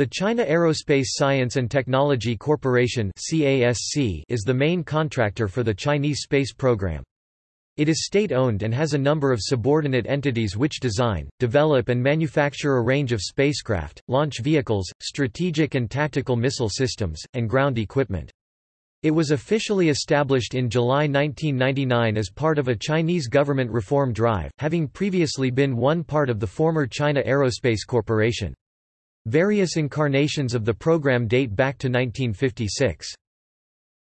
The China Aerospace Science and Technology Corporation is the main contractor for the Chinese space program. It is state-owned and has a number of subordinate entities which design, develop and manufacture a range of spacecraft, launch vehicles, strategic and tactical missile systems, and ground equipment. It was officially established in July 1999 as part of a Chinese government reform drive, having previously been one part of the former China Aerospace Corporation. Various incarnations of the program date back to 1956.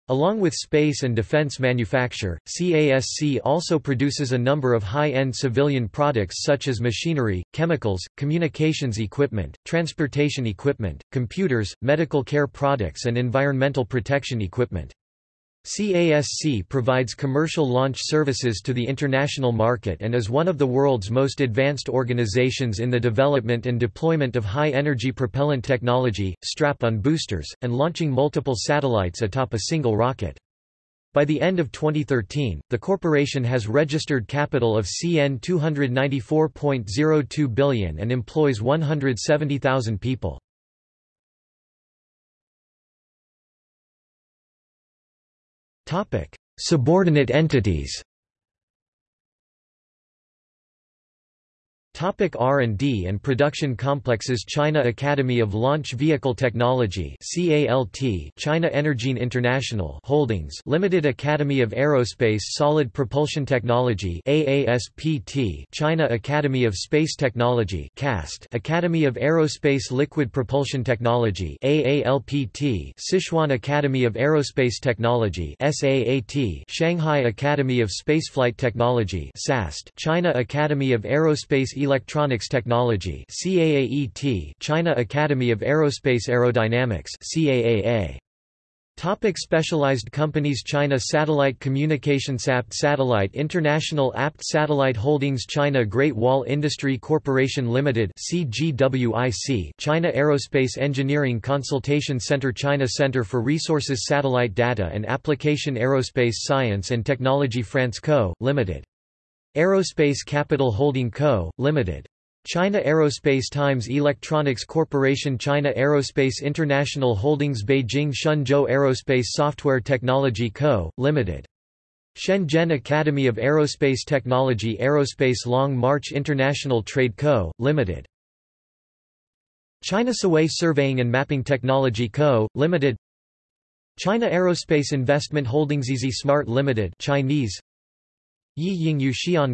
Along with space and defense manufacture, CASC also produces a number of high-end civilian products such as machinery, chemicals, communications equipment, transportation equipment, computers, medical care products and environmental protection equipment. CASC provides commercial launch services to the international market and is one of the world's most advanced organizations in the development and deployment of high-energy propellant technology, strap-on boosters, and launching multiple satellites atop a single rocket. By the end of 2013, the corporation has registered capital of CN 294.02 billion and employs 170,000 people. Subordinate entities R&D and production complexes China Academy of Launch Vehicle Technology China Energine International Holdings Limited Academy of Aerospace Solid Propulsion Technology AASPT China Academy of Space Technology CAST Academy of Aerospace Liquid Propulsion Technology AALPT Sichuan Academy of Aerospace Technology SAAT Shanghai Academy of Spaceflight Technology SAST China Academy of Aerospace Electronics Technology China Academy of Aerospace Aerodynamics Topic specialized companies China Satellite Communication SAPT Satellite International APT Satellite Holdings China Great Wall Industry Corporation Limited CGWIC China Aerospace Engineering Consultation Center China Center for Resources Satellite Data and Application Aerospace Science and Technology France Co., Limited Aerospace Capital Holding Co., Ltd. China Aerospace Times Electronics Corporation China Aerospace International Holdings Beijing Shenzhou Aerospace Software Technology Co., Ltd. Shenzhen Academy of Aerospace Technology Aerospace Long March International Trade Co., Ltd. China Siwei Surveying and Mapping Technology Co., Ltd. China Aerospace Investment Holdings Easy Smart Limited Chinese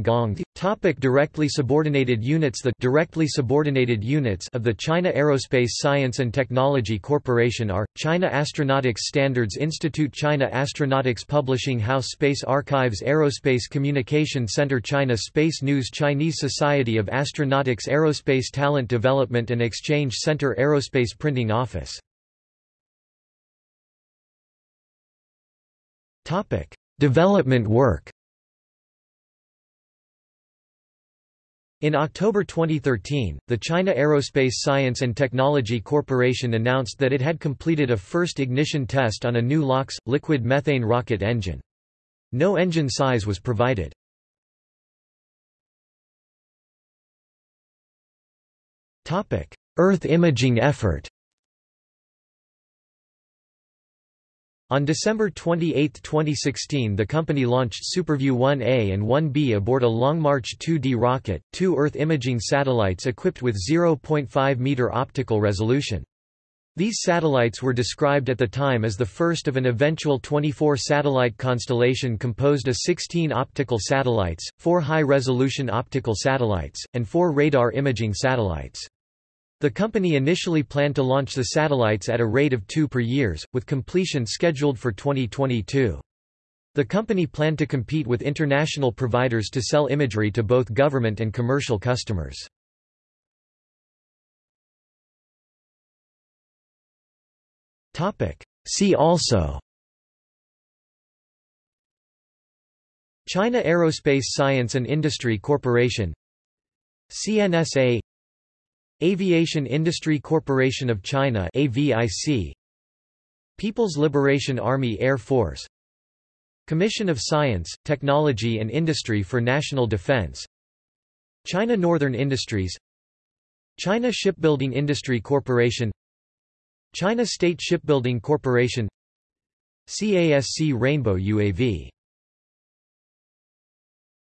Gong Topic Directly subordinated units The directly subordinated units of the China Aerospace Science and Technology Corporation are, China Astronautics Standards Institute China Astronautics Publishing House Space Archives Aerospace Communication Center China Space News Chinese Society of Astronautics Aerospace Talent Development and Exchange Center Aerospace Printing Office. Development work In October 2013, the China Aerospace Science and Technology Corporation announced that it had completed a first ignition test on a new LOX, liquid methane rocket engine. No engine size was provided. Earth imaging effort On December 28, 2016 the company launched SuperView 1A and 1B aboard a Long March 2D rocket, two Earth imaging satellites equipped with 0.5-meter optical resolution. These satellites were described at the time as the first of an eventual 24-satellite constellation composed of 16 optical satellites, four high-resolution optical satellites, and four radar imaging satellites. The company initially planned to launch the satellites at a rate of two per years, with completion scheduled for 2022. The company planned to compete with international providers to sell imagery to both government and commercial customers. See also China Aerospace Science and Industry Corporation CNSA Aviation Industry Corporation of China AVIC People's Liberation Army Air Force Commission of Science, Technology and Industry for National Defense China Northern Industries China Shipbuilding Industry Corporation China State Shipbuilding Corporation CASC Rainbow UAV